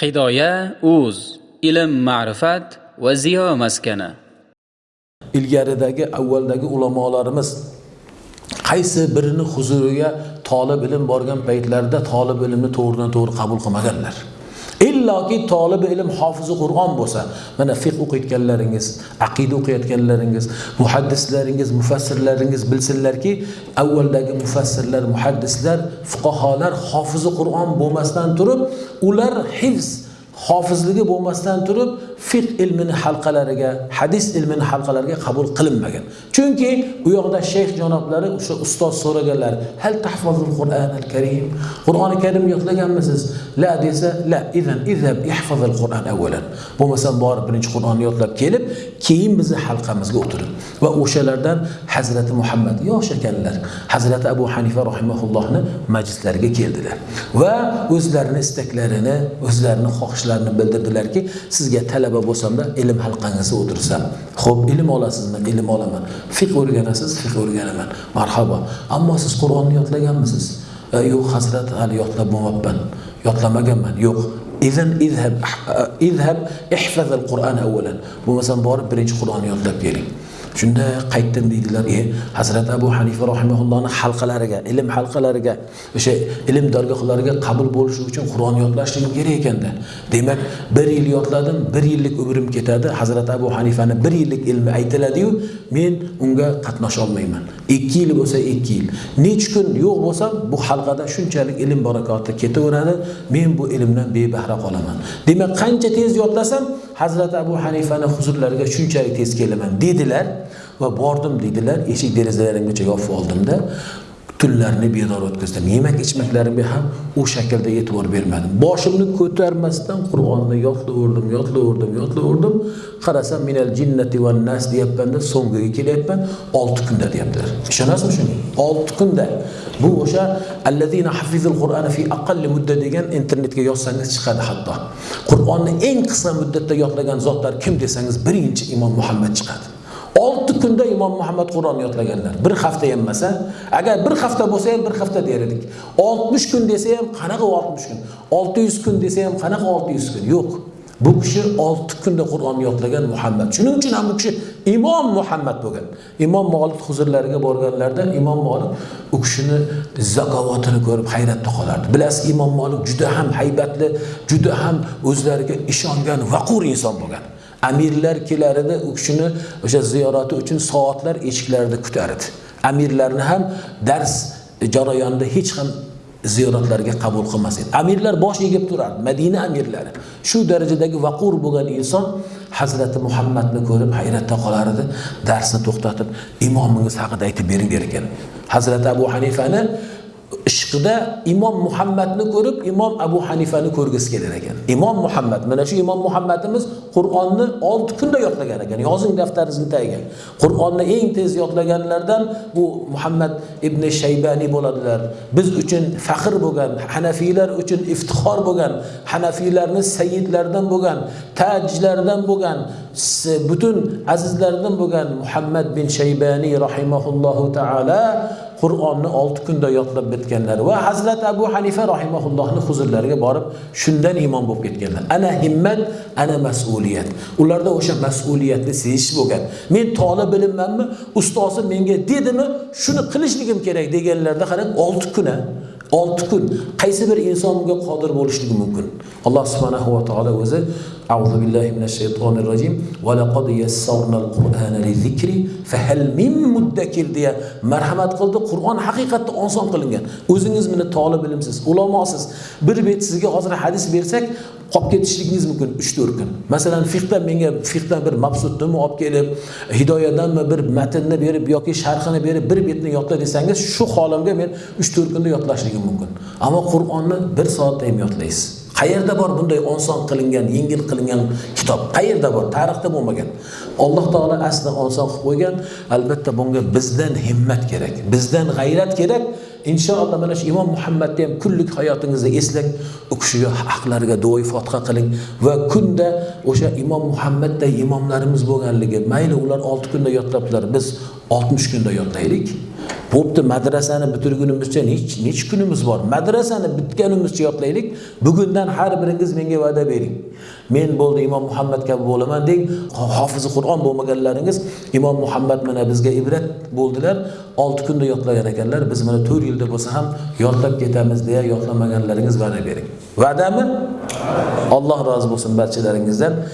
hidoya uz ilm ma'rifat va ziyo maskani. Ilgaridagi avvaldagi ulamolarimiz qaysi birini huzuriga tolib ilm borgan paytlarida tolib ilmni to'g'ridan to'g'ri qabul qilmaganlar? Illoki tolibi ilm hofizi qur'on bo'lsa mana fiq o'qiyotganlaringiz aqida o'qiyotganlaringiz muhaddislaringiz mufassirlaringiz bilsinlarki avvaldagi mufassirlar muhaddislar fuqaholar hofizi qur'on bo'lmasdan turib ular hifz hofizligi bo'lmasdan turib fiqh ilmini halqalariga hadis ilmini halqalariga qabul qilinmagan. Chunki u yoqda shayx janoblari o'sha ustoz so'raganlar hal tahfazul qur'an al karim qur'oni karim yodlaganmisiz la desa la idan izhab ihfazil qur'an avvalan bo'lmasa borib birinchi qur'onni yodlab kelib keyin bizni halqamizga o'tirib va o'shalardan hazrati muhammad yosh ekanlar hazrati abu hanifa rahimaullohni majlislariga keldilar. Va o'zlarini istaklarini o'zlarini xohishlarini bildirdilarki sizga talaba bo'lsamda ilm halqangizda o'tirsam. Ho'p ilm olasizmi? Ilm olaman. Fiq o'rganasiz? Fiq o'rganaman. Marhabo ammo siz qur'onni yodlaganmisiz? E, yo'q hazrat hali yodlab bo'lmabman yodlamaganman. Yo'q. Izan izhab eh, izhab ihfaz al qur'an avvalan. Bo'lmasam borib birinchi qur'onni yodlab keling. Shunda qaytdim deydilar. E hazrati abu hanifa rahimaullohni halqalariga ilm halqalariga o'sha ilm dargohlariga qabul bo'lishi uchun qur'on yodlashligim kerak ekanda demak bir yil yodladim bir yillik umrim ketadi. Hazrati abu hanifani bir yillik ilmi aytiladiyu men unga qatnasha olmayman. Ikki yil bo'lsa ikki yil. Nechi kun yo'q bo'lsam bu halqada shunchalik ilm barakoti ketaveradi. Men bu ilmdan bebahra qolaman. Demak qancha tez yodlasam hazrati abu hanifani huzurlariga shunchalik tez kelaman dedilar. Va bordim deydilar eshik derazalarimgacha yopib oldimda. Tunlarni bedor o'tkazdim. Yemak ichmaklarimga ham u shaklda e'tibor bermadim. Boshimni ko'tarmasdan qur'onni yodlaverdim yodlaverdim yodlaverdim qarasam minal jinnati va nas deyapmanda so'ngiga kelyapman olti kunda deyaptilar. Ishonasizmi shunga olti kunda. Bu o'sha allazina hafizul qur'ana fi aqalli mudda degan internetga yozsangiz chiqadi hatto. Qur'onni eng qisqa muddatda yodlagan zotlar kim desangiz birinchi imom muhammad chiqadi. Kunda imom muhammad qur'on yodlaganlar. Bir hafta ham emas agar bir hafta bo'lsa ham bir hafta der edik oltmish kun desa ham qanaqa oltmish kun? Olti yuz kun desa ham qanaqa olti yuz kun? Yo'q. Bu kishi olti kunda qur'on yodlagan muhammad. Shuning uchun ham bu kishi imom muhammad bo'lgan. Imom Molik huzurlariga borganlarida imom Molik u kishini zakovatini ko'rib hayratda qolardi. Bilasiz imom Molik juda ham haybatli juda ham o'zlariga ishongan vaqur inson bo'lgan. Amirlar kelar edi u kishini o'sha ziyorati uchun soatlar eshiklarida kutar edi amirlarni ham dars jarayonida hech ham ziyoratlarga qabul qilmas edi. Amirlar bosh egib turardi madina amirlari. Shu darajadagi vaqur bo'lgan inson hazrati muhammadni ko'rib hayratda qolar edi darsni to'xtatib imomingiz haqida aytib bering der ekan hazrati abu hanifani ishqida imom muhammadni ko'rib imom abu hanifani ko'rgisi kelar ekan. Imom muhammad mana shu imom muhammadimiz qur'onni olti kunda yodlagan ekan. Yozing daftaringizni tagiga. Qur'onni eng tez yodlaganlardan bu muhammad ibn shaybani bo'ladilar. Biz uchun faxr bo'lgan hanafiylar uchun iftixor bo'lgan hanafiylarni sayyidlaridan bo'lgan tajlardan bo'lgan butun azizlardan bo'lgan muhammad bin shaybani rahimahullohu taala qur'onni olti kunda yodlab bitganlar va hazrati abu hanifa rahimaullohni huzurlariga borib shundan iymon bo'lib ketganlar. Ana himmat ana mas'uliyat. Ularda o'sha mas'uliyatni sezish bo'lgan. Men tolib ilmmanmi ustozim menga dedimi? Shuni qilishligim kerak deganlarda qarang olti kun olti kun qaysi bir inson bunga qodir bo'lishligi mumkin. Alloh subhanahu va taolo o'zi A'udhu billahi minash shaytonir rojim va laqad yassarnal deya marhamat qildi. Qur'on haqiqatda oson qilingan. O'zingiz mini tolib bilimsiz, ulamosiz. Bir bet sizga hozir hadis bersak, qolib ketishligingiz mumkin uch to'rt kun. Masalan fiqdan menga fiqdan bir mabsudni olib kelib hidoyadanmi bir matnni berib yoki sharhini berib bir betni yodla desangiz shu holimga men uch to'rt kunda yodlashligim mumkin. Ammo qur'onni bir soatda ham yodlaysiz. Qayerda bor bunday oson qilingan yengil qilingan kitob? Qayerda bor? Tarixda bo'lmagan. Alloh taolo asli oson qilib qo'ygan. Albatta bunga bizdan himmat kerak bizdan g'ayrat kerak. Inshaalloh mana shu imom muhammadni ham kunlik hayotingizda eslang u kishiga haqlariga duoyi fotiha qiling va kunda o'sha imom muhammadday imomlarimiz bo'lganligi mayli ular olti kunda yodlabdilar biz oltmish kunda yodlaylik Bo'pti, madrasani bitirgunimizcha nech nech kunimiz bor? Madrasani bitganimizcha yodlaylik. Bugundan har biringiz menga va'da bering. Men bo'ldi Imom Muhammad kabi bo'laman deng. Hofizi Qur'on bo'lmaganlaringiz Imom Muhammad mana bizga ibrat bo'ldilar. 6 kunda yodlagan ekanlar. Biz mana 4 yilda bo'lsa ham yodlab ketamiz deya yodlamaganlaringiz va'da bering. Va'dami? Alloh rozi bo'lsin barchalaringizdan.